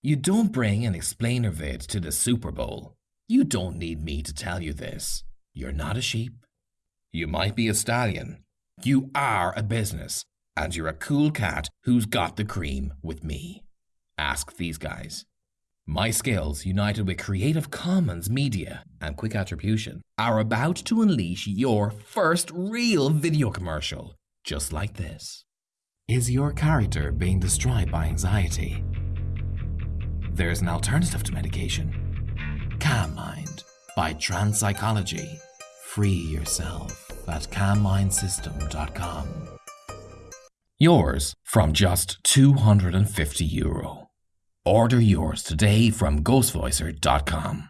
You don't bring an explainer vid to the Super Bowl. You don't need me to tell you this. You're not a sheep. You might be a stallion. You are a business, and you're a cool cat who's got the cream with me. Ask these guys. My skills, united with Creative Commons media and quick attribution, are about to unleash your first real video commercial, just like this. Is your character being destroyed by anxiety? There's an alternative to medication. Calm Mind by Trans Psychology. Free yourself at calmmindsystem.com. Yours from just 250 euro. Order yours today from ghostvoicer.com.